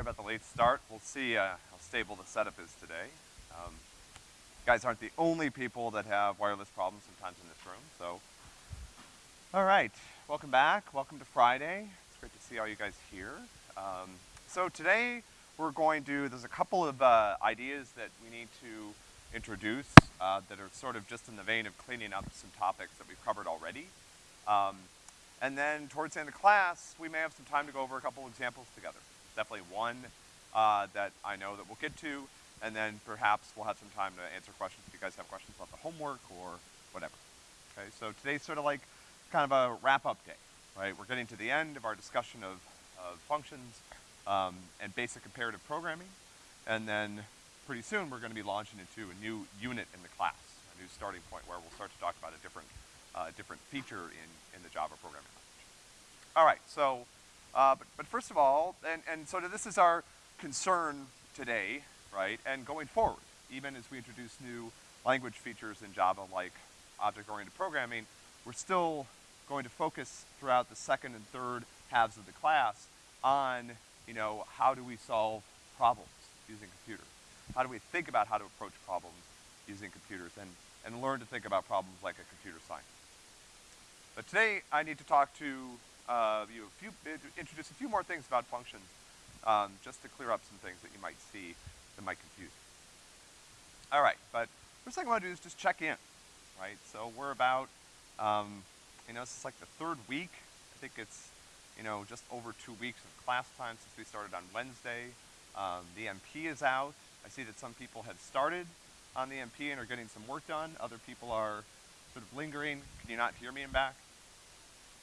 Sorry about the late start. We'll see uh, how stable the setup is today. Um, guys aren't the only people that have wireless problems sometimes in this room, so. All right, welcome back. Welcome to Friday. It's great to see all you guys here. Um, so today we're going to, there's a couple of uh, ideas that we need to introduce uh, that are sort of just in the vein of cleaning up some topics that we've covered already. Um, and then towards the end of class, we may have some time to go over a couple of examples together. Definitely one uh, that I know that we'll get to, and then perhaps we'll have some time to answer questions if you guys have questions about the homework or whatever. Okay, so today's sort of like kind of a wrap-up day, right? We're getting to the end of our discussion of, of functions um, and basic imperative programming, and then pretty soon we're gonna be launching into a new unit in the class, a new starting point where we'll start to talk about a different, uh, different feature in, in the Java programming language. All right, so uh, but, but first of all, and, and so this is our concern today, right, and going forward, even as we introduce new language features in Java like object-oriented programming, we're still going to focus throughout the second and third halves of the class on, you know, how do we solve problems using computers? How do we think about how to approach problems using computers and, and learn to think about problems like a computer science? But today I need to talk to uh, you few, introduce a few more things about functions, um, just to clear up some things that you might see that might confuse you. All right, but first thing I want to do is just check in, right? So we're about, um, you know, this is like the third week. I think it's, you know, just over two weeks of class time since we started on Wednesday. Um, the MP is out. I see that some people have started on the MP and are getting some work done. Other people are sort of lingering. Can you not hear me in back?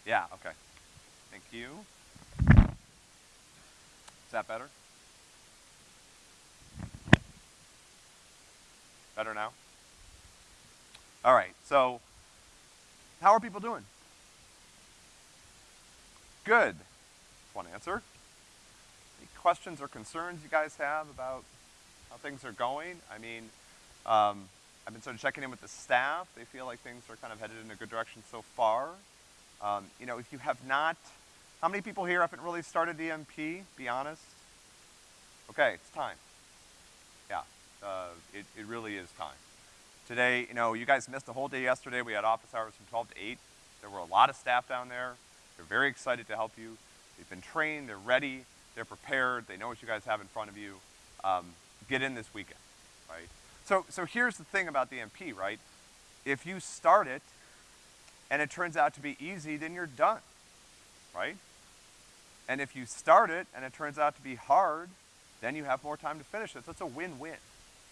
Yeah, okay. Thank you. Is that better? Better now? All right, so how are people doing? Good. One answer. Any questions or concerns you guys have about how things are going? I mean, um, I've been sort of checking in with the staff. They feel like things are kind of headed in a good direction so far. Um, you know, if you have not, how many people here haven't really started EMP? Be honest. Okay, it's time. Yeah, uh, it, it really is time. Today, you know, you guys missed a whole day yesterday. We had office hours from 12 to 8. There were a lot of staff down there. They're very excited to help you. They've been trained, they're ready, they're prepared, they know what you guys have in front of you. Um, get in this weekend, right? So, so here's the thing about the MP, right? If you start it and it turns out to be easy, then you're done, right? And if you start it and it turns out to be hard, then you have more time to finish it. So it's a win-win,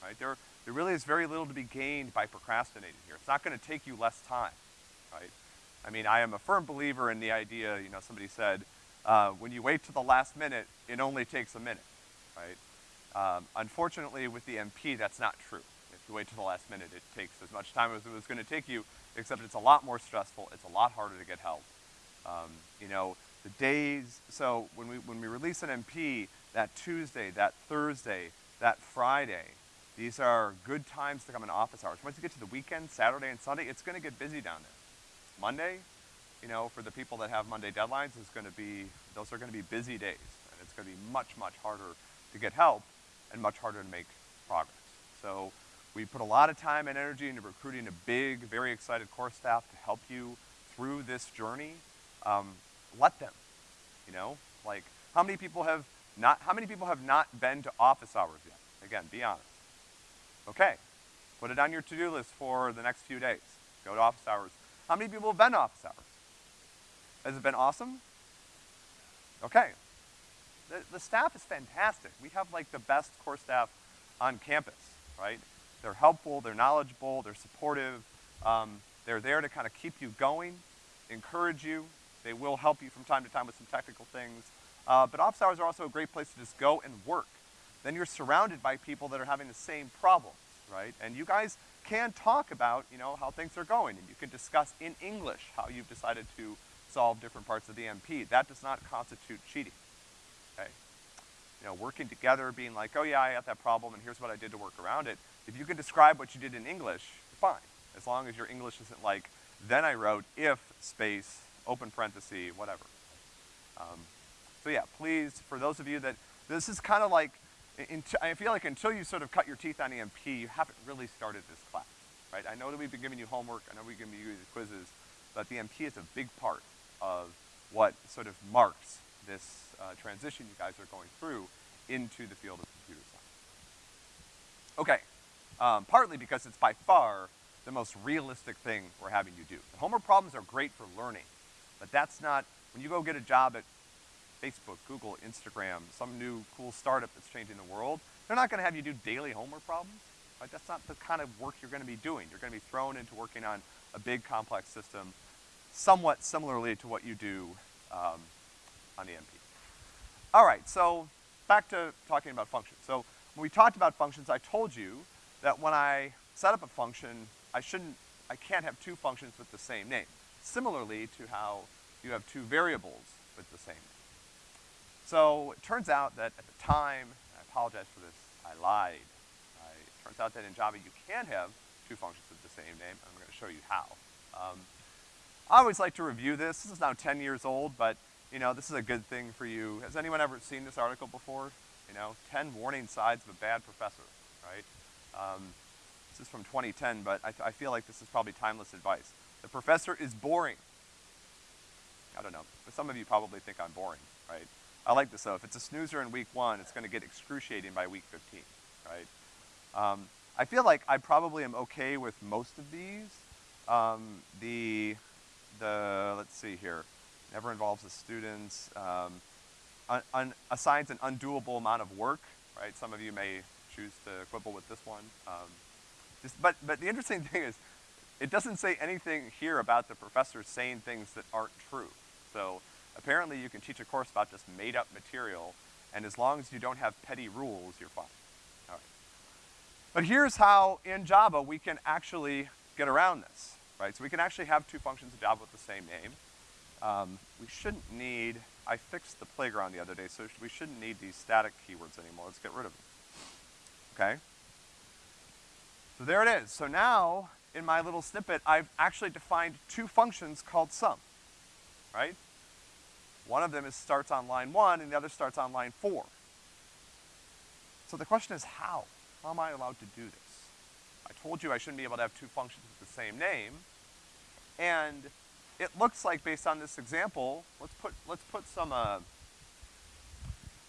right? There, there really is very little to be gained by procrastinating here. It's not gonna take you less time, right? I mean, I am a firm believer in the idea, you know, somebody said, uh, when you wait to the last minute, it only takes a minute, right? Um, unfortunately, with the MP, that's not true. If you wait to the last minute, it takes as much time as it was gonna take you except it's a lot more stressful, it's a lot harder to get help. Um, you know, the days, so when we, when we release an MP, that Tuesday, that Thursday, that Friday, these are good times to come in office hours. Once you get to the weekend, Saturday and Sunday, it's gonna get busy down there. Monday, you know, for the people that have Monday deadlines, is gonna be, those are gonna be busy days. And it's gonna be much, much harder to get help and much harder to make progress. So we put a lot of time and energy into recruiting a big, very excited core staff to help you through this journey. Um, let them, you know? Like, how many people have not, how many people have not been to office hours yet? Again, be honest. Okay, put it on your to-do list for the next few days. Go to office hours. How many people have been to office hours? Has it been awesome? Okay. The, the staff is fantastic. We have like the best core staff on campus, right? They're helpful, they're knowledgeable, they're supportive. Um, they're there to kind of keep you going, encourage you. They will help you from time to time with some technical things. Uh, but office hours are also a great place to just go and work. Then you're surrounded by people that are having the same problems, right? And you guys can talk about, you know, how things are going, and you can discuss in English how you've decided to solve different parts of the MP. That does not constitute cheating, okay? You know, working together, being like, oh yeah, I had that problem, and here's what I did to work around it, if you can describe what you did in English, fine. As long as your English isn't like, then I wrote if space, open parenthesis, whatever. Um, so yeah, please, for those of you that This is kind of like, in, I feel like until you sort of cut your teeth on EMP, you haven't really started this class, right? I know that we've been giving you homework, I know we've been giving you quizzes, but the EMP is a big part of what sort of marks this uh, transition you guys are going through into the field of computer science. Okay, um, partly because it's by far the most realistic thing we're having you do. The homework problems are great for learning, but that's not, when you go get a job at Facebook, Google, Instagram, some new cool startup that's changing the world, they're not gonna have you do daily homework problems, right? That's not the kind of work you're gonna be doing. You're gonna be thrown into working on a big complex system somewhat similarly to what you do um, on the EMP. All right, so back to talking about functions. So when we talked about functions, I told you that when I set up a function, I shouldn't, I can't have two functions with the same name. Similarly to how you have two variables with the same name. So it turns out that at the time, I apologize for this, I lied. It turns out that in Java you can have two functions with the same name, and I'm gonna show you how. Um, I always like to review this. This is now 10 years old, but, you know, this is a good thing for you. Has anyone ever seen this article before? You know, 10 warning signs of a bad professor, right? Um, this is from 2010, but I, I feel like this is probably timeless advice. The professor is boring. I don't know, but some of you probably think I'm boring, right? I like this though. If it's a snoozer in week one, it's gonna get excruciating by week 15, right? Um, I feel like I probably am okay with most of these. Um, the, the, let's see here, never involves the students, um, un, un, assigns an undoable amount of work, right? Some of you may choose to quibble with this one. Um, just, but, but the interesting thing is, it doesn't say anything here about the professor saying things that aren't true. So apparently you can teach a course about just made up material, and as long as you don't have petty rules, you're fine. All right. But here's how in Java we can actually get around this, right? So we can actually have two functions in Java with the same name. Um, we shouldn't need, I fixed the playground the other day, so we shouldn't need these static keywords anymore. Let's get rid of them. Okay? So there it is. So now, in my little snippet, I've actually defined two functions called sum, right? One of them is starts on line one and the other starts on line four. So the question is how? How am I allowed to do this? I told you I shouldn't be able to have two functions with the same name. And it looks like based on this example, let's put, let's put some, uh,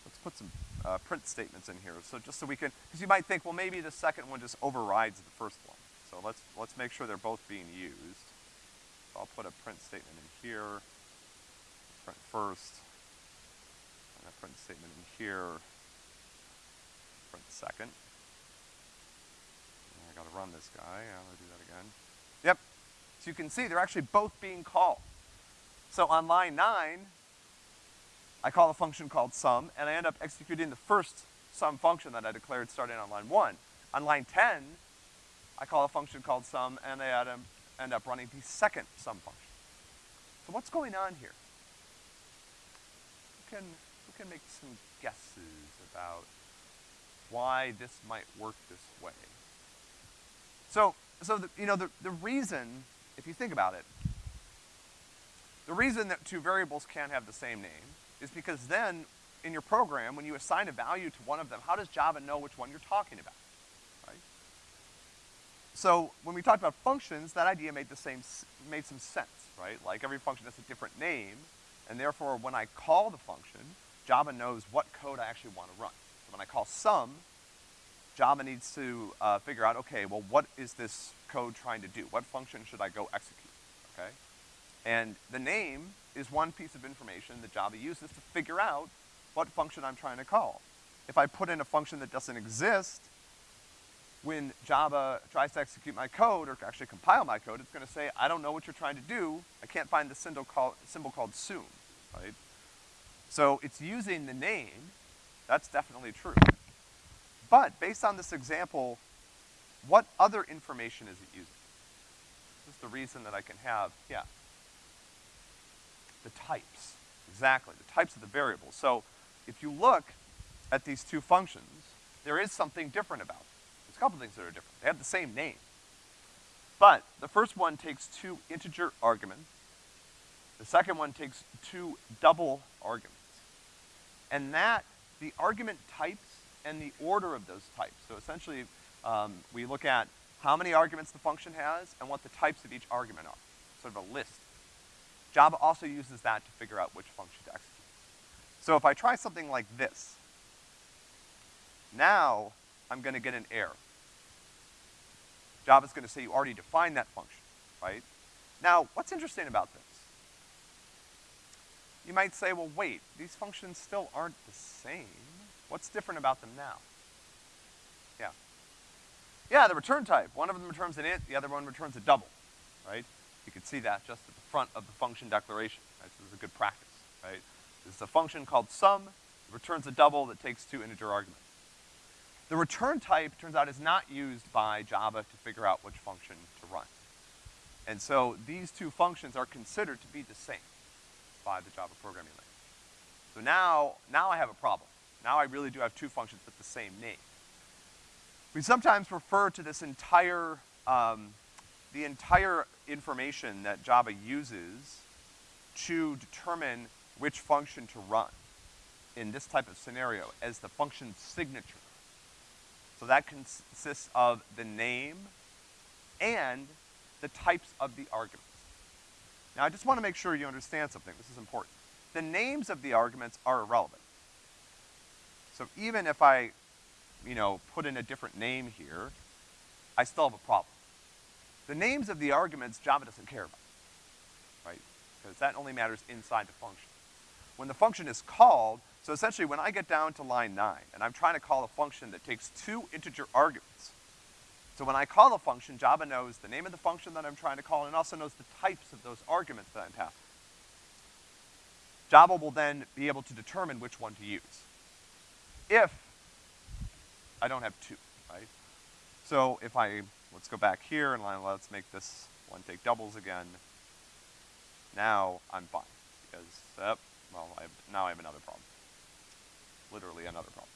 let's put some uh, print statements in here. So just so we can, because you might think, well, maybe the second one just overrides the first one. So let's, let's make sure they're both being used. So I'll put a print statement in here print first, and a print statement in here, print second. And I gotta run this guy, gonna do that again. Yep, so you can see they're actually both being called. So on line nine, I call a function called sum, and I end up executing the first sum function that I declared starting on line one. On line 10, I call a function called sum, and I end up running the second sum function. So what's going on here? can, who can make some guesses about why this might work this way? So, so the, you know, the, the reason, if you think about it, the reason that two variables can't have the same name is because then in your program, when you assign a value to one of them, how does Java know which one you're talking about, right? So when we talked about functions, that idea made the same, made some sense, right? Like every function has a different name, and therefore, when I call the function, Java knows what code I actually want to run. So when I call sum, Java needs to uh, figure out, okay, well, what is this code trying to do? What function should I go execute, okay? And the name is one piece of information that Java uses to figure out what function I'm trying to call. If I put in a function that doesn't exist, when Java tries to execute my code, or actually compile my code, it's gonna say, I don't know what you're trying to do, I can't find the symbol, call, symbol called soon, right? So it's using the name, that's definitely true. But based on this example, what other information is it using? This is the reason that I can have, yeah. The types, exactly, the types of the variables. So if you look at these two functions, there is something different about them. There's a couple things that are different. They have the same name. But the first one takes two integer arguments. The second one takes two double arguments. And that the argument types and the order of those types. So essentially, um, we look at how many arguments the function has and what the types of each argument are, sort of a list. Java also uses that to figure out which function to execute. So if I try something like this, now I'm gonna get an error. Java's gonna say you already defined that function, right? Now, what's interesting about this? You might say, well, wait, these functions still aren't the same. What's different about them now? Yeah. Yeah, the return type. One of them returns an int, the other one returns a double, right? You can see that just at the front of the function declaration, right? So this is a good practice, right? This is a function called sum, it returns a double that takes two integer arguments. The return type, turns out, is not used by Java to figure out which function to run. And so these two functions are considered to be the same by the Java programming language. So now, now I have a problem. Now I really do have two functions with the same name. We sometimes refer to this entire, um, the entire information that Java uses to determine which function to run in this type of scenario as the function signature. So that consists of the name and the types of the arguments. Now, I just want to make sure you understand something. This is important. The names of the arguments are irrelevant. So even if I, you know, put in a different name here, I still have a problem. The names of the arguments Java doesn't care about, right? Because that only matters inside the function. When the function is called, so essentially when I get down to line nine, and I'm trying to call a function that takes two integer arguments, so when I call a function, Java knows the name of the function that I'm trying to call and also knows the types of those arguments that I'm passing. Java will then be able to determine which one to use. If I don't have two, right? So if I, let's go back here and let's make this one take doubles again. Now I'm fine, because, well, I have, now I have another problem. Literally another problem.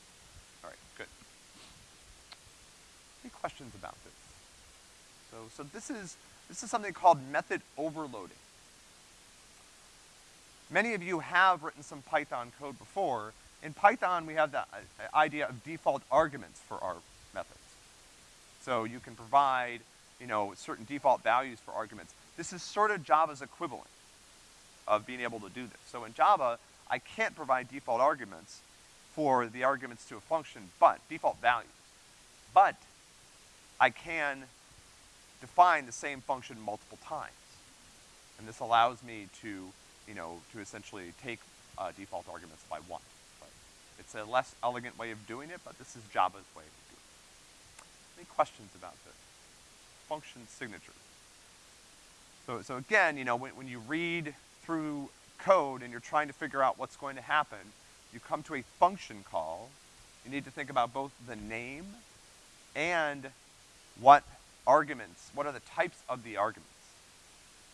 All right, good. Any questions about this? So, so this is, this is something called method overloading. Many of you have written some Python code before. In Python, we have the uh, idea of default arguments for our. So you can provide, you know, certain default values for arguments. This is sort of Java's equivalent of being able to do this. So in Java, I can't provide default arguments for the arguments to a function, but, default values. But I can define the same function multiple times. And this allows me to, you know, to essentially take uh, default arguments by one. Right? It's a less elegant way of doing it, but this is Java's way. Any questions about this? Function signature. So, so again, you know, when, when you read through code and you're trying to figure out what's going to happen, you come to a function call, you need to think about both the name and what arguments, what are the types of the arguments.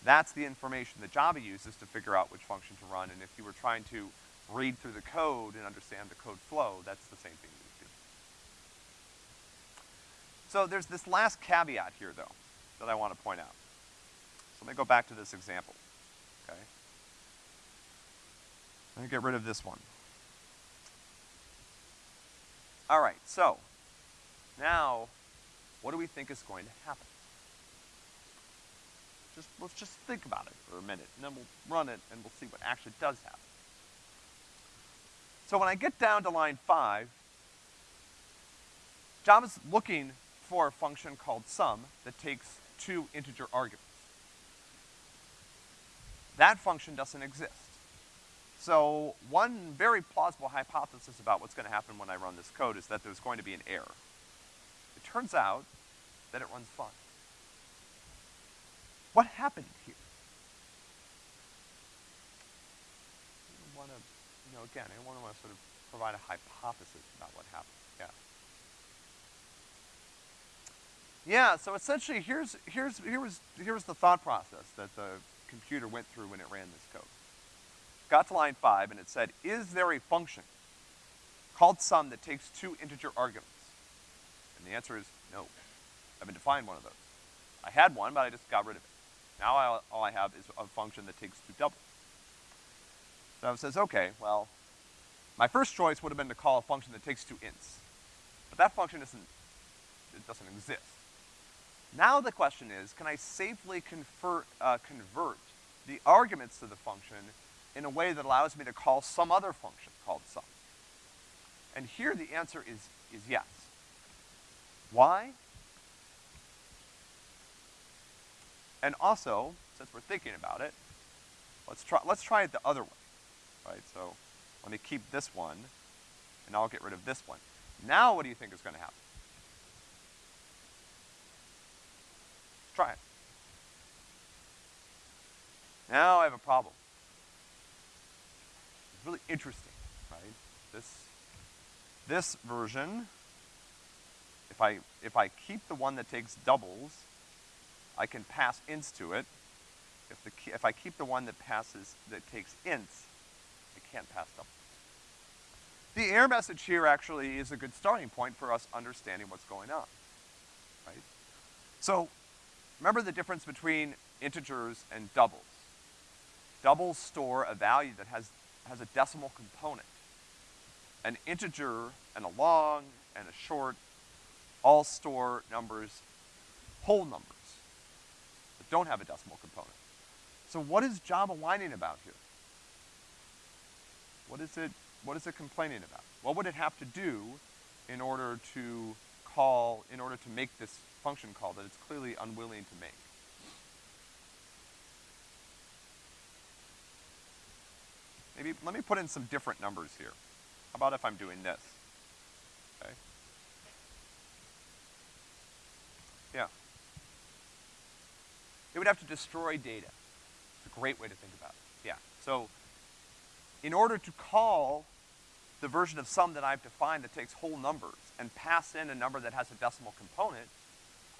That's the information that Java uses to figure out which function to run, and if you were trying to read through the code and understand the code flow, that's the same thing. So there's this last caveat here, though, that I want to point out. So let me go back to this example, okay? Let me get rid of this one. All right, so now what do we think is going to happen? Just, let's just think about it for a minute, and then we'll run it, and we'll see what actually does happen. So when I get down to line five, Java's looking for a function called sum that takes two integer arguments. That function doesn't exist. So one very plausible hypothesis about what's gonna happen when I run this code is that there's going to be an error. It turns out that it runs fine. What happened here? I want to, you know, again, I want to sort of provide a hypothesis about what happened. Yeah. Yeah, so essentially here's, here's, here was, here was the thought process that the computer went through when it ran this code. Got to line five and it said, is there a function called sum that takes two integer arguments? And the answer is no. I haven't defined one of those. I had one, but I just got rid of it. Now I, all I have is a function that takes two doubles. So it says, okay, well, My first choice would have been to call a function that takes two ints. But that function isn't, it doesn't exist. Now the question is, can I safely convert, uh, convert the arguments to the function in a way that allows me to call some other function called sum? And here the answer is, is yes. Why? And also, since we're thinking about it, let's try, let's try it the other way, right? So let me keep this one, and I'll get rid of this one. Now what do you think is gonna happen? Try it. Now I have a problem. It's really interesting, right? This, this version, if I, if I keep the one that takes doubles, I can pass ints to it. If the, if I keep the one that passes, that takes ints, I can't pass doubles. The error message here actually is a good starting point for us understanding what's going on, right? So, remember the difference between integers and doubles. Doubles store a value that has, has a decimal component. An integer and a long and a short all store numbers, whole numbers, that don't have a decimal component. So what is Java whining about here? What is it, what is it complaining about? What would it have to do in order to call, in order to make this function call that it's clearly unwilling to make? Maybe, let me put in some different numbers here. How about if I'm doing this? Okay. Yeah. It would have to destroy data. It's a great way to think about it. Yeah. So, in order to call the version of sum that I've defined that takes whole numbers and pass in a number that has a decimal component,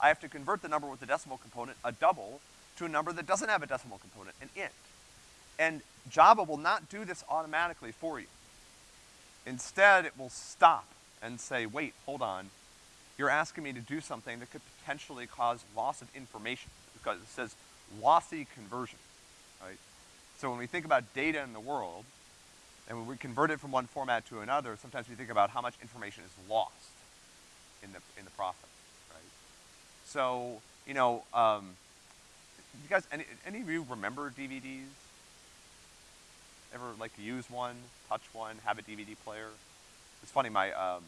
I have to convert the number with the decimal component, a double, to a number that doesn't have a decimal component, an int. And Java will not do this automatically for you. Instead, it will stop and say, wait, hold on. You're asking me to do something that could potentially cause loss of information because it says lossy conversion, right? So when we think about data in the world, and when we convert it from one format to another, sometimes we think about how much information is lost in the, in the process? So, you know, um, you guys, any, any of you remember DVDs? Ever like use one, touch one, have a DVD player? It's funny, my, um,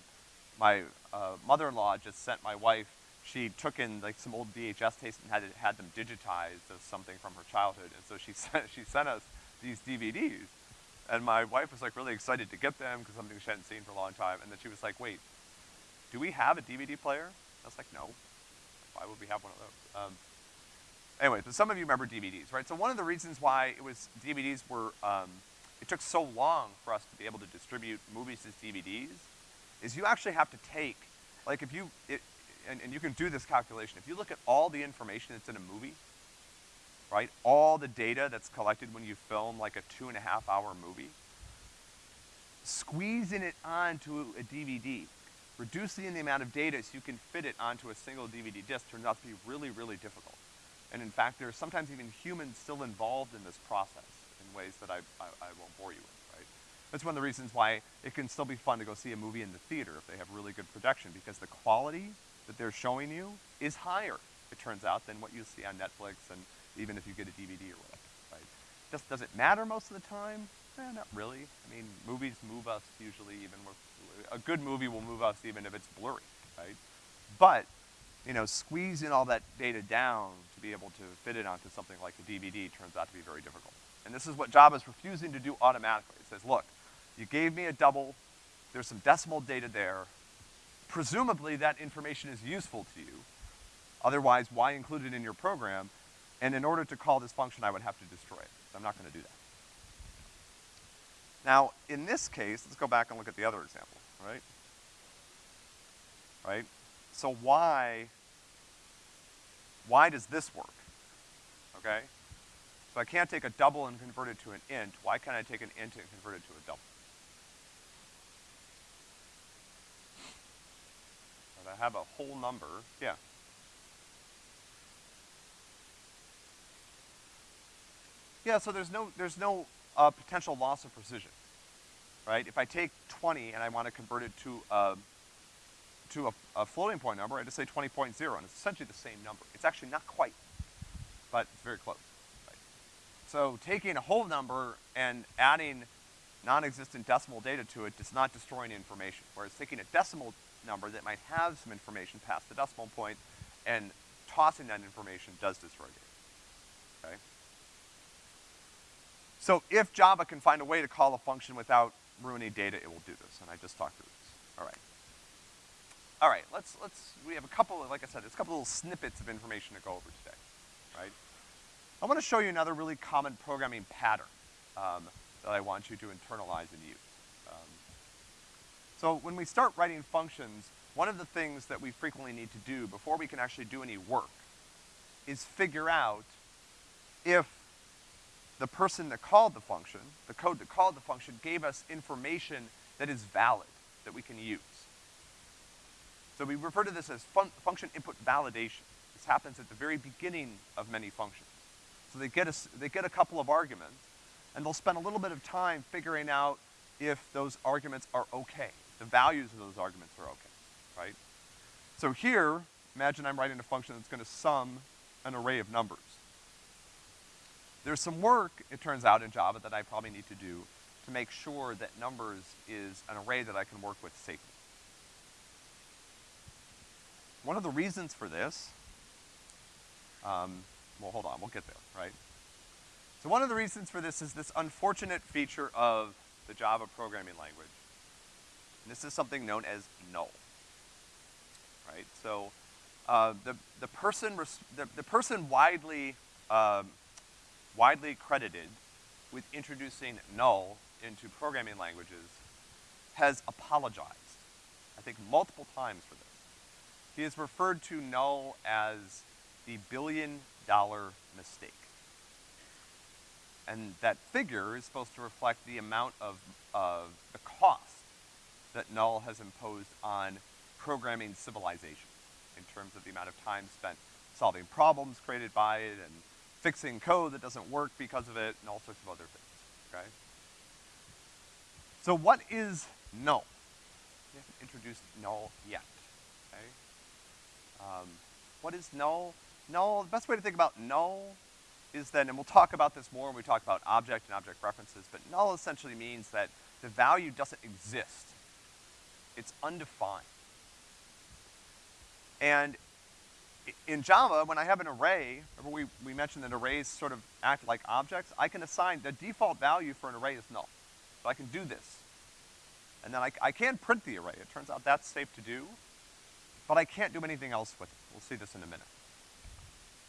my, uh, mother-in-law just sent my wife, she took in like some old VHS tapes and had, it, had them digitized as something from her childhood, and so she sent, she sent us these DVDs. And my wife was like really excited to get them because something she hadn't seen for a long time. And then she was like, wait, do we have a DVD player? I was like, no. Why would we have one of those? Um, anyway, but some of you remember DVDs, right? So one of the reasons why it was, DVDs were, um, it took so long for us to be able to distribute movies as DVDs is you actually have to take, like if you, it, and, and you can do this calculation, if you look at all the information that's in a movie, right? All the data that's collected when you film like a two and a half hour movie. Squeezing it onto a DVD, reducing the amount of data so you can fit it onto a single DVD disc turns out to be really, really difficult. And in fact, there's sometimes even humans still involved in this process in ways that I, I, I won't bore you with, right? That's one of the reasons why it can still be fun to go see a movie in the theater if they have really good projection, because the quality that they're showing you is higher, it turns out, than what you see on Netflix and even if you get a DVD or whatever, right? Just, does it matter most of the time? Eh, not really. I mean, movies move us usually even with, a good movie will move us even if it's blurry, right? But, you know, squeezing all that data down to be able to fit it onto something like a DVD turns out to be very difficult. And this is what Java is refusing to do automatically. It says, look, you gave me a double, there's some decimal data there, presumably that information is useful to you, otherwise why include it in your program? And in order to call this function, I would have to destroy it. So I'm not gonna do that. Now, in this case, let's go back and look at the other example, right? Right? So why, why does this work? Okay? So I can't take a double and convert it to an int. Why can't I take an int and convert it to a double? I have a whole number, yeah. Yeah, so there's no, there's no uh, potential loss of precision, right? If I take twenty and I wanna convert it to a, to a, a floating point number, I just say 20.0, and it's essentially the same number. It's actually not quite, but it's very close, right? So taking a whole number and adding non-existent decimal data to it does not destroy any information, whereas taking a decimal number that might have some information past the decimal point and tossing that information does destroy data, okay? So if Java can find a way to call a function without ruining data, it will do this, and I just talked through this. All right. All right, let's, let's, we have a couple of, like I said, it's a couple little snippets of information to go over today, right? I wanna show you another really common programming pattern, um, that I want you to internalize and use. Um, so when we start writing functions, one of the things that we frequently need to do before we can actually do any work is figure out if the person that called the function, the code that called the function, gave us information that is valid, that we can use. So we refer to this as fun function input validation. This happens at the very beginning of many functions. So they get a, they get a couple of arguments, and they'll spend a little bit of time figuring out if those arguments are okay, the values of those arguments are okay, right? So here, imagine I'm writing a function that's gonna sum an array of numbers. There's some work, it turns out, in Java that I probably need to do to make sure that numbers is an array that I can work with safely. One of the reasons for this, um, well, hold on, we'll get there, right? So one of the reasons for this is this unfortunate feature of the Java programming language. And this is something known as null, right? So, uh, the, the person, the, the person widely, um, widely credited with introducing null into programming languages has apologized, I think multiple times for this. He has referred to null as the billion dollar mistake. And that figure is supposed to reflect the amount of, of the cost that null has imposed on programming civilization in terms of the amount of time spent solving problems created by it and fixing code that doesn't work because of it and all sorts of other things, okay? So what is null? We haven't introduced null yet, okay? Um, what is null? Null, the best way to think about null is that, and we'll talk about this more when we talk about object and object references, but null essentially means that the value doesn't exist. It's undefined. And in Java, when I have an array, remember we, we mentioned that arrays sort of act like objects, I can assign, the default value for an array is null. So I can do this. And then I, I can print the array. It turns out that's safe to do, but I can't do anything else with it. We'll see this in a minute.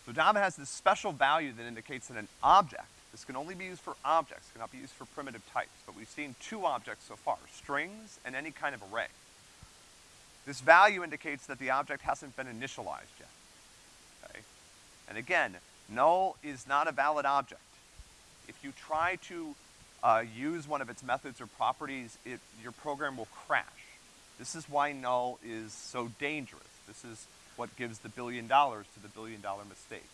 So Java has this special value that indicates that an object, this can only be used for objects, cannot be used for primitive types, but we've seen two objects so far, strings and any kind of array. This value indicates that the object hasn't been initialized yet, okay? And again, null is not a valid object. If you try to uh, use one of its methods or properties, it, your program will crash. This is why null is so dangerous. This is what gives the billion dollars to the billion dollar mistake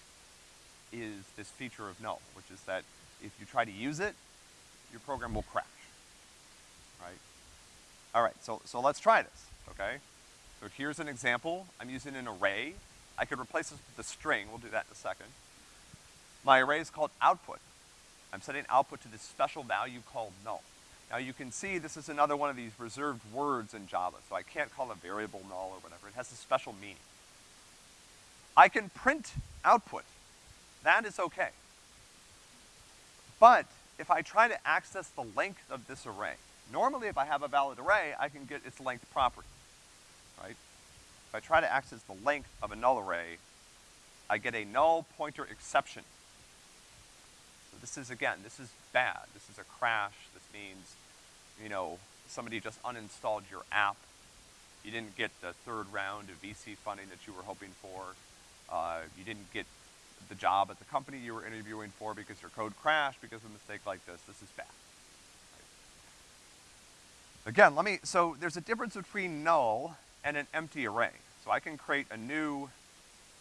is this feature of null, which is that if you try to use it, your program will crash, right? All right, so, so let's try this, okay? So here's an example. I'm using an array. I could replace this with a string. We'll do that in a second. My array is called output. I'm setting output to this special value called null. Now you can see this is another one of these reserved words in Java, so I can't call a variable null or whatever. It has a special meaning. I can print output. That is okay. But if I try to access the length of this array, normally if I have a valid array, I can get its length property, right? If I try to access the length of a null array, I get a null pointer exception. So this is, again, this is bad. This is a crash. This means, you know, somebody just uninstalled your app. You didn't get the third round of VC funding that you were hoping for. Uh, you didn't get the job at the company you were interviewing for because your code crashed because of a mistake like this. This is bad. Again, let me, so there's a difference between null and an empty array. So I can create a new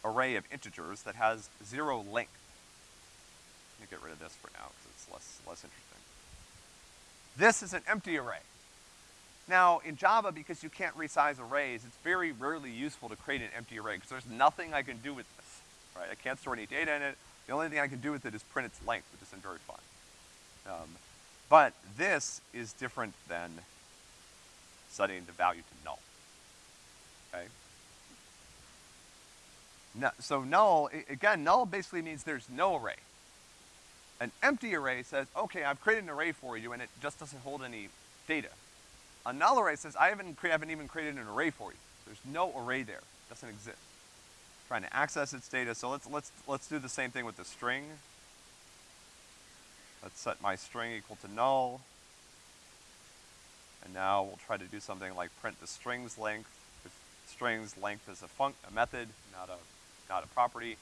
array of integers that has zero length. Let me get rid of this for now because it's less, less interesting. This is an empty array. Now, in Java, because you can't resize arrays, it's very rarely useful to create an empty array, because there's nothing I can do with this, right? I can't store any data in it. The only thing I can do with it is print its length, which isn't very fun. Um, but this is different than setting the value to null, okay? No, so null, again, null basically means there's no array. An empty array says, okay, I've created an array for you, and it just doesn't hold any data. A null array says, I haven't, cre- haven't even created an array for you. There's no array there. It doesn't exist. Trying to access its data, so let's, let's, let's do the same thing with the string. Let's set my string equal to null. And now we'll try to do something like print the string's length. If string's length is a func, a method, not a, not a property.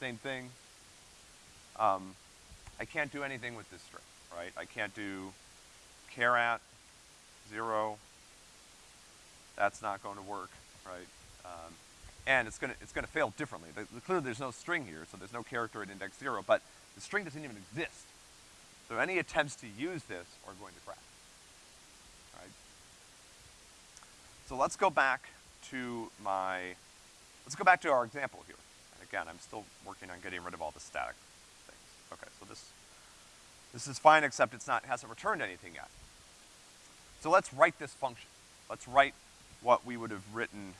Same thing. Um, I can't do anything with this string, right? I can't do char at zero. That's not going to work, right? Um, and it's gonna, it's gonna fail differently. The, the- clearly there's no string here, so there's no character at index zero, but the string doesn't even exist. So any attempts to use this are going to crash, right? So let's go back to my, let's go back to our example here. Again, I'm still working on getting rid of all the static things. Okay, so this, this is fine except it's not, hasn't returned anything yet. So let's write this function. Let's write what we would have written,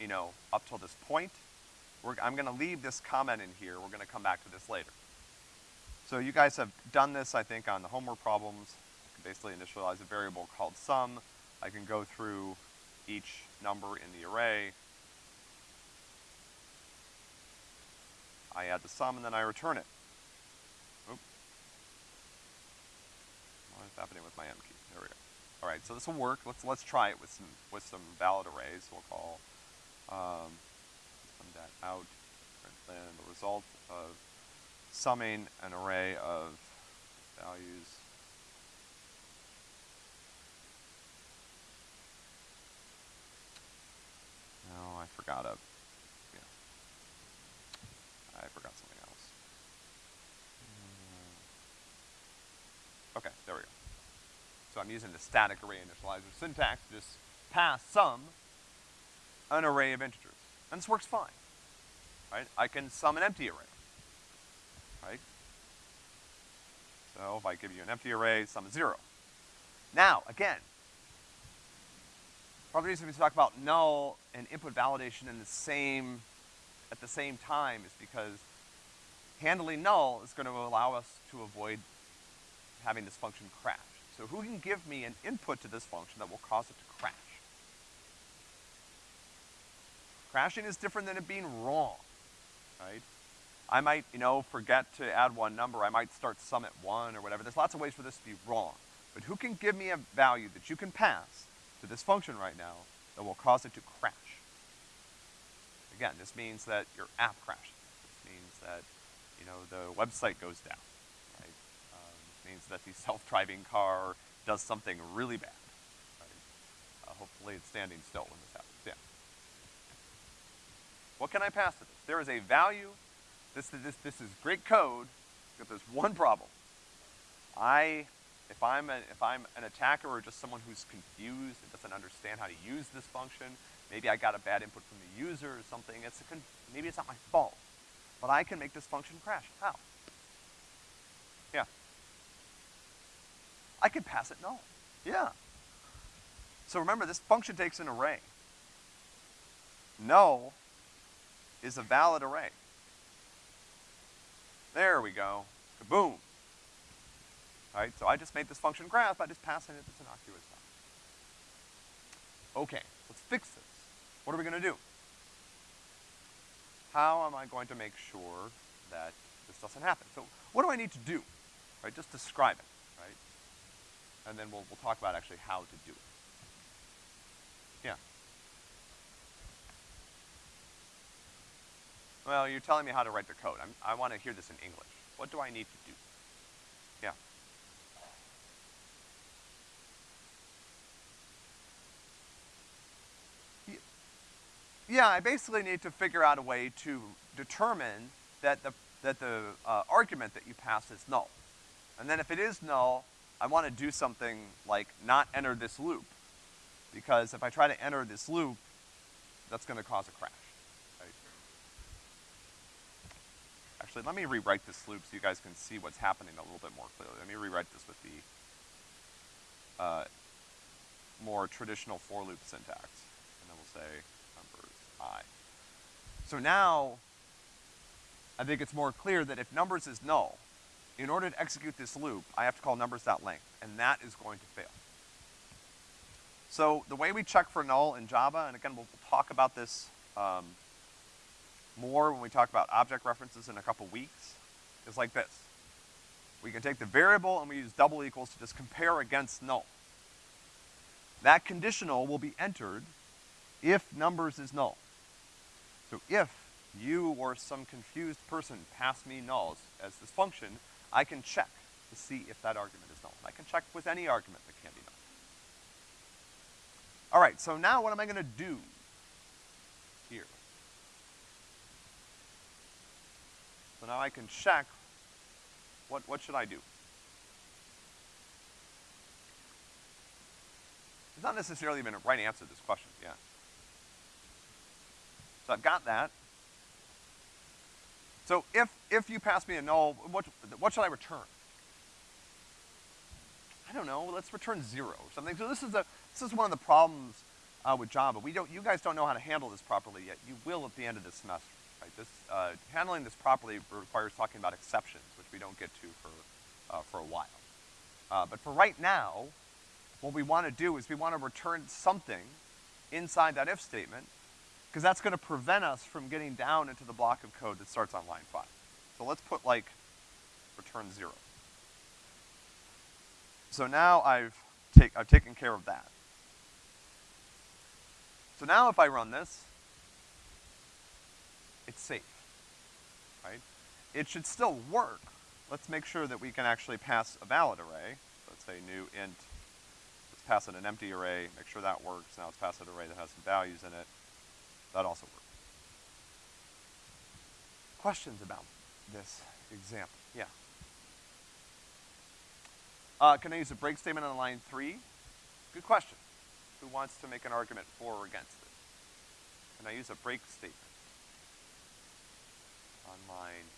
you know, up till this point. We're, I'm gonna leave this comment in here. We're gonna come back to this later. So you guys have done this, I think, on the homework problems. I can basically initialize a variable called sum. I can go through each number in the array. I add the sum and then I return it. Oop. What is happening with my M key? There we go. All right, so this will work. Let's let's try it with some with some valid arrays. We'll call um, that out, print then the result of summing an array of values. No, I forgot a, yeah. I forgot something else. Uh, Okay, there we go. So I'm using the static array initializer syntax, to just pass sum an array of integers. And this works fine, right? I can sum an empty array, right? So if I give you an empty array, sum is zero. Now, again, the reason we talk about null and input validation in the same, at the same time is because handling null is gonna allow us to avoid having this function crash. So who can give me an input to this function that will cause it to crash? Crashing is different than it being wrong, right? I might, you know, forget to add one number, I might start sum at one or whatever. There's lots of ways for this to be wrong. But who can give me a value that you can pass to this function right now that will cause it to crash? Again, this means that your app crashes. This means that, you know, the website goes down, means that the self-driving car does something really bad, right? Uh, hopefully it's standing still when this happens, yeah. What can I pass to this? There is a value, this, this, this is great code, but there's one problem. I, if I'm, a, if I'm an attacker or just someone who's confused and doesn't understand how to use this function, maybe I got a bad input from the user or something, it's maybe it's not my fault. But I can make this function crash. How? Yeah. I could pass it null. Yeah. So remember, this function takes an array. Null is a valid array. There we go. Kaboom. Alright, so I just made this function graph by just passing it this innocuous stuff. Okay, let's fix this. What are we gonna do? How am I going to make sure that this doesn't happen? So what do I need to do? Right, just describe it, right? And then we'll, we'll talk about actually how to do it. Yeah. Well, you're telling me how to write the code. I'm, I want to hear this in English. What do I need to do? Yeah. Yeah, I basically need to figure out a way to determine that the, that the uh, argument that you pass is null. And then if it is null, I want to do something like not enter this loop. because if I try to enter this loop, that's gonna cause a crash, right? Actually, let me rewrite this loop so you guys can see what's happening a little bit more clearly. Let me rewrite this with the, uh, more traditional for loop syntax. And then we'll say numbers i. So now, I think it's more clear that if numbers is null, in order to execute this loop, I have to call numbers.length, and that is going to fail. So the way we check for null in Java, and again, we'll, talk about this um, more when we talk about object references in a couple weeks, is like this. We can take the variable and we use double equals to just compare against null. That conditional will be entered if numbers is null. So if you or some confused person pass me nulls as this function, I can check to see if that argument is null. I can check with any argument that can be null. All right, so now what am I gonna do here? So now I can check, what, what should I do? There's not necessarily even a right answer to this question, yeah. So I've got that. So if, if you pass me a null, what, what should I return? I don't know, let's return zero or something. So this is a, this is one of the problems, uh, with Java. We don't, you guys don't know how to handle this properly yet. You will at the end of this semester, right? This, uh, handling this properly requires talking about exceptions, which we don't get to for, uh, for a while. Uh, but for right now, what we wanna do is we wanna return something inside that if statement, because that's gonna prevent us from getting down into the block of code that starts on line five. So let's put like, return zero. So now I've take, I've taken care of that. So now if I run this, it's safe, right? It should still work. Let's make sure that we can actually pass a valid array. Let's say new int let's pass it an empty array, make sure that works. Now let's pass it an array that has some values in it. That also works. Questions about this example? Yeah. Uh, can I use a break statement on line three? Good question. Who wants to make an argument for or against it? Can I use a break statement on line,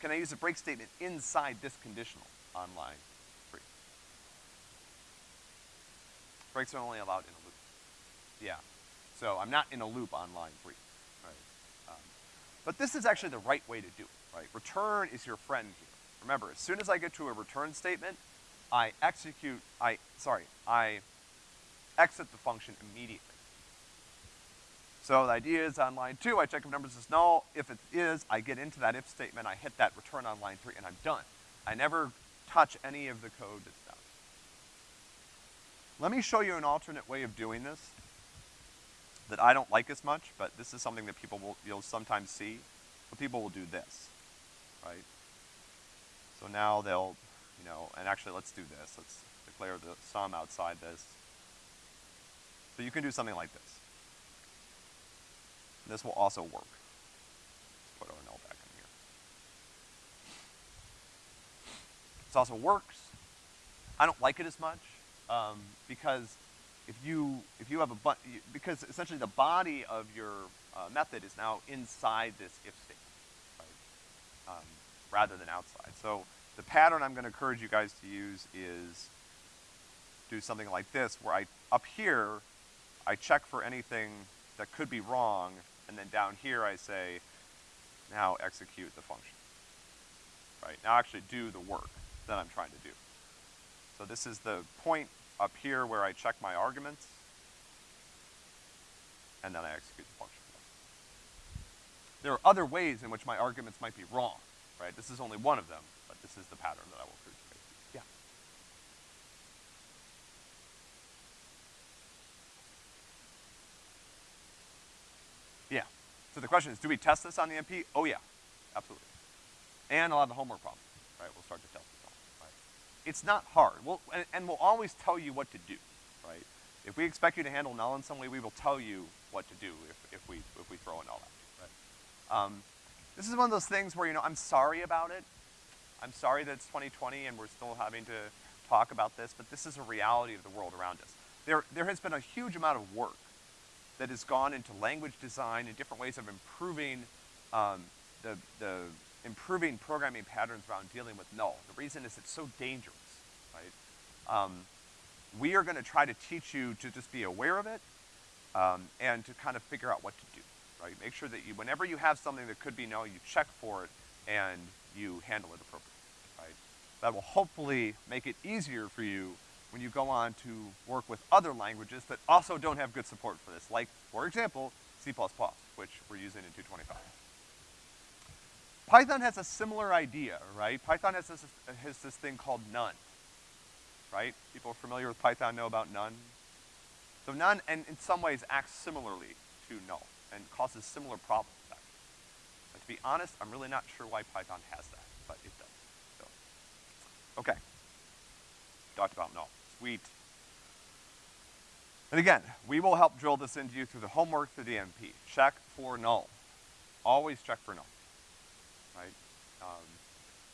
can I use a break statement inside this conditional on line three? Breaks are only allowed in a loop. Yeah. So I'm not in a loop on line three, right? Um, but this is actually the right way to do it, right? Return is your friend here. Remember, as soon as I get to a return statement, I execute, I, sorry, I exit the function immediately. So the idea is on line two, I check if numbers is null. If it is, I get into that if statement, I hit that return on line three, and I'm done. I never touch any of the code that's let me show you an alternate way of doing this that I don't like as much, but this is something that people will, you'll sometimes see. But people will do this, right? So now they'll, you know, and actually let's do this. Let's declare the sum outside this. So you can do something like this. This will also work. Let's put our null back in here. This also works. I don't like it as much um, because if you, if you have a, but, because essentially the body of your uh, method is now inside this if statement, right? Um, rather than outside. So the pattern I'm gonna encourage you guys to use is do something like this, where I, up here, I check for anything that could be wrong, and then down here I say, now execute the function. Right, now actually do the work that I'm trying to do. So this is the point up here where I check my arguments, and then I execute the function. There are other ways in which my arguments might be wrong, right? This is only one of them, but this is the pattern that I will prove to you. Yeah. Yeah. So the question is, do we test this on the MP? Oh yeah, absolutely. And a lot of the homework problems, right? We'll start to test it's not hard. We'll, and, and, we'll always tell you what to do, right? If we expect you to handle null in some way, we will tell you what to do if, if we, if we throw a null at right? Um, this is one of those things where, you know, I'm sorry about it. I'm sorry that it's 2020 and we're still having to talk about this, but this is a reality of the world around us. there, there has been a huge amount of work that has gone into language design and different ways of improving, um, the, the improving programming patterns around dealing with null. The reason is it's so dangerous, right? Um, we are gonna try to teach you to just be aware of it, um, and to kind of figure out what to do, right? Make sure that you, whenever you have something that could be null, you check for it and you handle it appropriately, right? That will hopefully make it easier for you when you go on to work with other languages that also don't have good support for this, like, for example, C++, which we're using in 225. Python has a similar idea, right? Python has this, has this thing called none, right? People familiar with Python know about none. So none, and in some ways, acts similarly to null and causes similar problems, actually. But to be honest, I'm really not sure why Python has that, but it does. So, okay. Talked about null. Sweet. And again, we will help drill this into you through the homework, through the MP. Check for null. Always check for null, right? Um,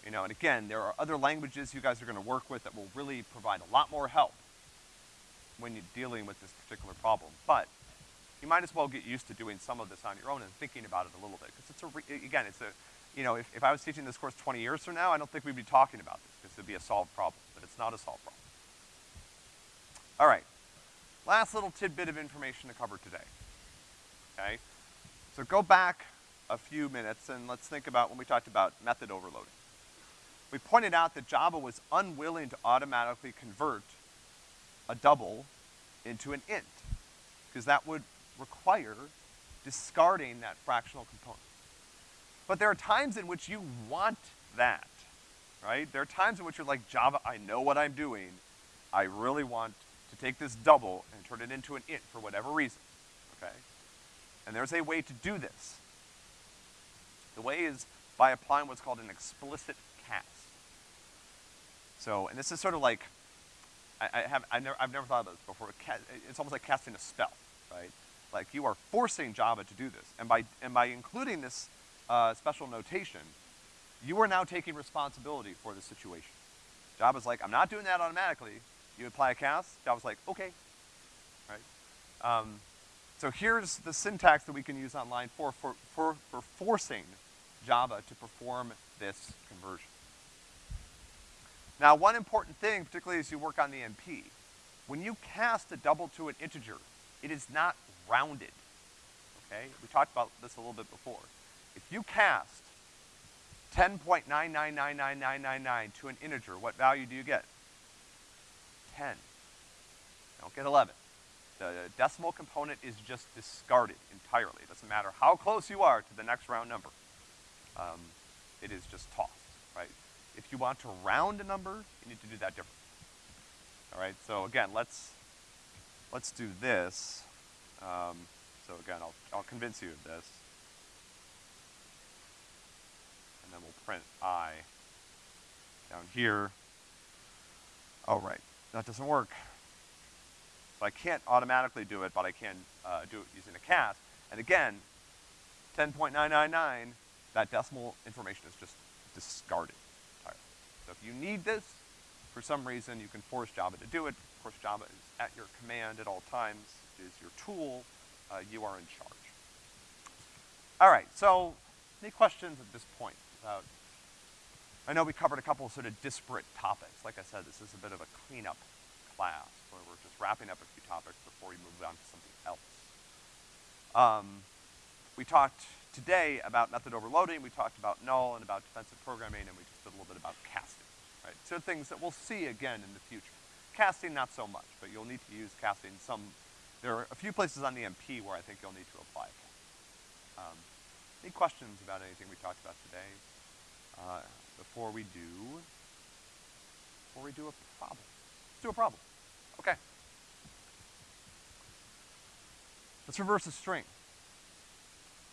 you know, and again, there are other languages you guys are gonna work with that will really provide a lot more help when you're dealing with this particular problem. But you might as well get used to doing some of this on your own and thinking about it a little bit, because it's a, again, it's a, you know, if, if I was teaching this course 20 years from now, I don't think we'd be talking about this, because it'd be a solved problem, but it's not a solved problem. All right. Last little tidbit of information to cover today. Okay? So go back a few minutes and let's think about when we talked about method overloading. We pointed out that Java was unwilling to automatically convert a double into an int, because that would require discarding that fractional component. But there are times in which you want that, right? There are times in which you're like, Java, I know what I'm doing. I really want to take this double and turn it into an int for whatever reason, okay? And there's a way to do this. The way is by applying what's called an explicit cast. So, and this is sort of like, I, I have, I never, I've never thought of this before. It's almost like casting a spell, right? Like you are forcing Java to do this, and by, and by including this, uh, special notation, you are now taking responsibility for the situation. Java's like, I'm not doing that automatically. You apply a cast, Java's like, okay, right? Um, so here's the syntax that we can use on line four for, for, for forcing Java to perform this conversion. Now, one important thing, particularly as you work on the MP, when you cast a double to an integer, it is not rounded, okay? We talked about this a little bit before. If you cast 10.9999999 to an integer, what value do you get? 10. Don't get 11. The decimal component is just discarded entirely. It doesn't matter how close you are to the next round number. Um, it is just tossed, right? If you want to round a number, you need to do that differently. All right, so again, let's, let's do this. Um, so again, I'll, I'll convince you of this. And then we'll print I down here. All right, that doesn't work. So I can't automatically do it, but I can uh, do it using a cast. And again, 10.999, that decimal information is just discarded entirely. So if you need this, for some reason, you can force Java to do it. Of course, Java is at your command at all times. It is your tool. Uh, you are in charge. All right, so any questions at this point about, I know we covered a couple of sort of disparate topics. Like I said, this is a bit of a cleanup class where we're just wrapping up a few topics before we move on to something else. Um, we talked today about method overloading, we talked about null and about defensive programming, and we just did a little bit about casting, right? So things that we'll see again in the future. Casting, not so much, but you'll need to use casting some, there are a few places on the MP where I think you'll need to apply. Um, any questions about anything we talked about today? Uh, before we do, before we do a problem. Let's do a problem. Okay. Let's reverse a string.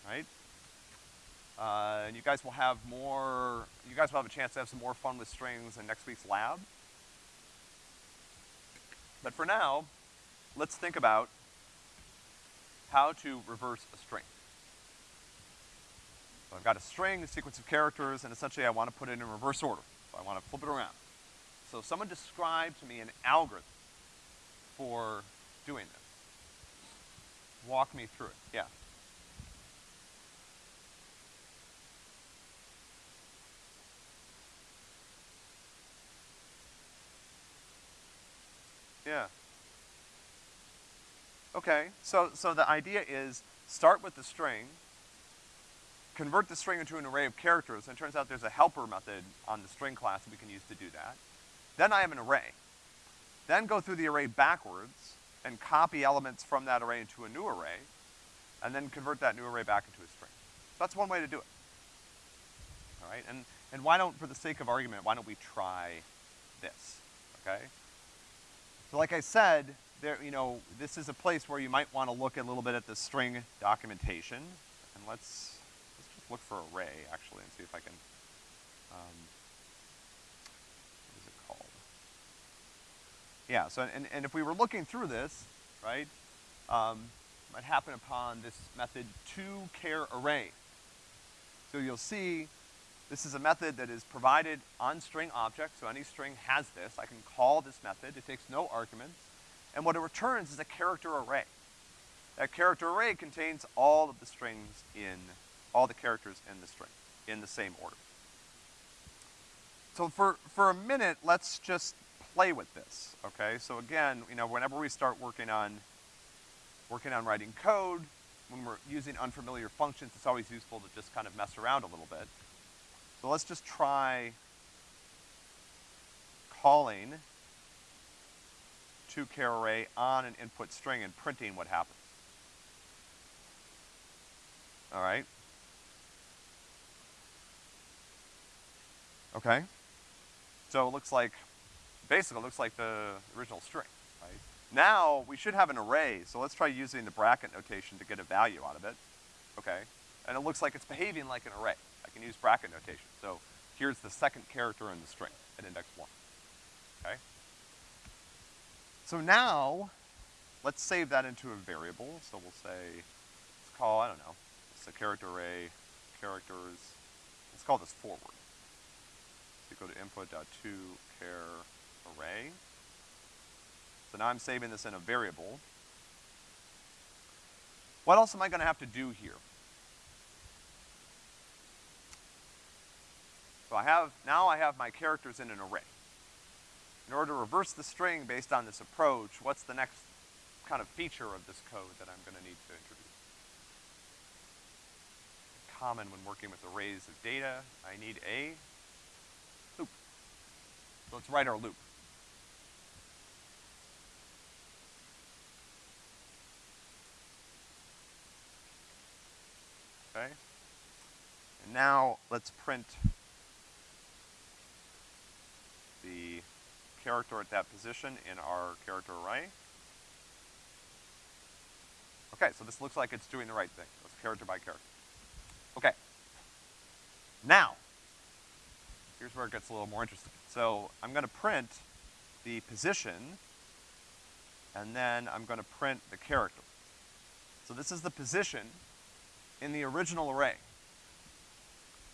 Right? Uh, and you guys will have more, you guys will have a chance to have some more fun with strings in next week's lab. But for now, let's think about how to reverse a string. So I've got a string, a sequence of characters, and essentially I want to put it in reverse order. So I want to flip it around. So someone describe to me an algorithm for doing this? Walk me through it, yeah. Yeah. Okay, so, so the idea is start with the string, convert the string into an array of characters, and it turns out there's a helper method on the string class that we can use to do that. Then I have an array. Then go through the array backwards and copy elements from that array into a new array, and then convert that new array back into a string. That's one way to do it. All right, and, and why don't, for the sake of argument, why don't we try this, okay? So like I said, there, you know, this is a place where you might want to look a little bit at the string documentation. And let's, let's just look for array, actually, and see if I can, um, what is it called? Yeah, so, and, and if we were looking through this, right, um, might happen upon this method to care array. So you'll see this is a method that is provided on string object, so any string has this. I can call this method, it takes no arguments, and what it returns is a character array. That character array contains all of the strings in, all the characters in the string, in the same order. So for, for a minute, let's just play with this, okay? So again, you know, whenever we start working on, working on writing code, when we're using unfamiliar functions, it's always useful to just kind of mess around a little bit. So let's just try calling toChar array on an input string and printing what happens. All right? Okay. So it looks like, basically it looks like the original string, right? Now, we should have an array, so let's try using the bracket notation to get a value out of it. Okay. And it looks like it's behaving like an array. I can use bracket notation. So here's the second character in the string at index one, okay? So now, let's save that into a variable. So we'll say, let's call, I don't know, it's a character array, characters, let's call this forward. So go to input.toChar array. So now I'm saving this in a variable. What else am I gonna have to do here? So I have, now I have my characters in an array. In order to reverse the string based on this approach, what's the next kind of feature of this code that I'm gonna need to introduce? Common when working with arrays of data, I need a loop. So let's write our loop. Okay? And now let's print the character at that position in our character array. Okay, so this looks like it's doing the right thing. It's character by character. Okay. Now, here's where it gets a little more interesting. So I'm gonna print the position, and then I'm gonna print the character. So this is the position in the original array.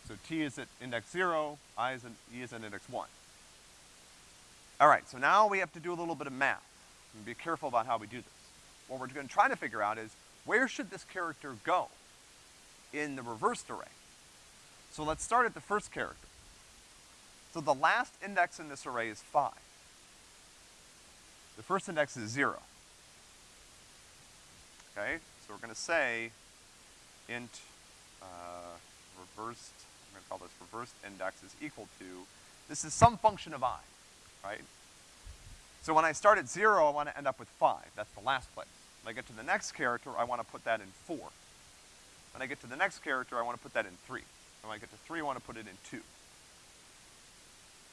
So t is at index zero, i is at, e is at index one. All right, so now we have to do a little bit of math. And be careful about how we do this. What we're gonna try to figure out is, where should this character go in the reversed array? So let's start at the first character. So the last index in this array is five. The first index is zero. Okay, so we're gonna say int, uh, reversed, I'm gonna call this reversed index is equal to, this is some function of i right? So when I start at zero, I wanna end up with five. That's the last place. When I get to the next character, I wanna put that in four. When I get to the next character, I wanna put that in three. When I get to three, I wanna put it in two.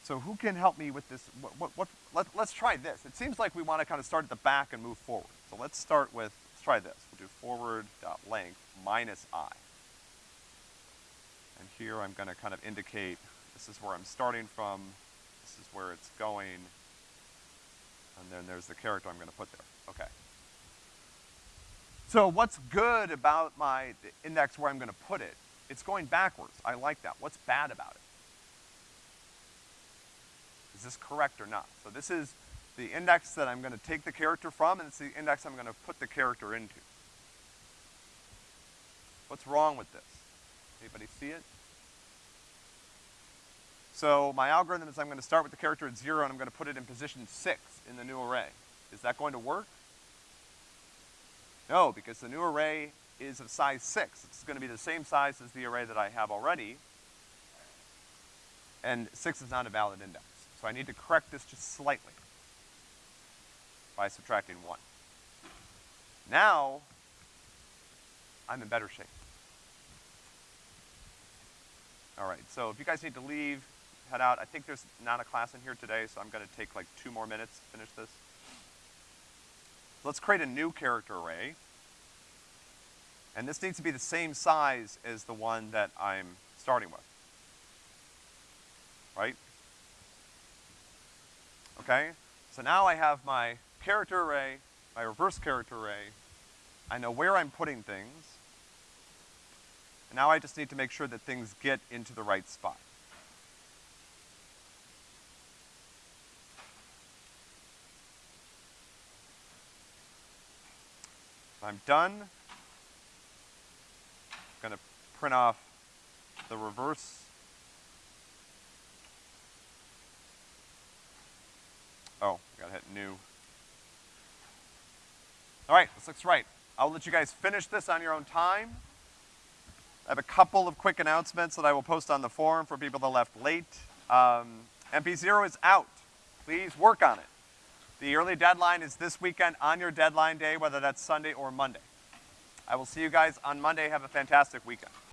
So who can help me with this? What, what, what let, let's try this. It seems like we wanna kind of start at the back and move forward. So let's start with, let's try this. We'll do forward dot length minus i. And here I'm gonna kind of indicate, this is where I'm starting from, this is where it's going, and then there's the character I'm gonna put there. Okay. So what's good about my index where I'm gonna put it? It's going backwards. I like that. What's bad about it? Is this correct or not? So this is, the index that I'm gonna take the character from, and it's the index I'm gonna put the character into. What's wrong with this? Anybody see it? So my algorithm is I'm gonna start with the character at zero and I'm gonna put it in position six in the new array. Is that going to work? No, because the new array is of size six. It's gonna be the same size as the array that I have already. And six is not a valid index. So I need to correct this just slightly by subtracting one. Now, I'm in better shape. All right, so if you guys need to leave, head out. I think there's not a class in here today, so I'm gonna take like two more minutes to finish this. Let's create a new character array. And this needs to be the same size as the one that I'm starting with. Right? Okay? So now I have my character array, my reverse character array. I know where I'm putting things. And now I just need to make sure that things get into the right spot. I'm done. I'm gonna print off the reverse. Oh, I gotta hit new. All right, this looks right. I'll let you guys finish this on your own time. I have a couple of quick announcements that I will post on the forum for people that left late. Um, MP0 is out. Please work on it. The early deadline is this weekend on your deadline day, whether that's Sunday or Monday. I will see you guys on Monday. Have a fantastic weekend.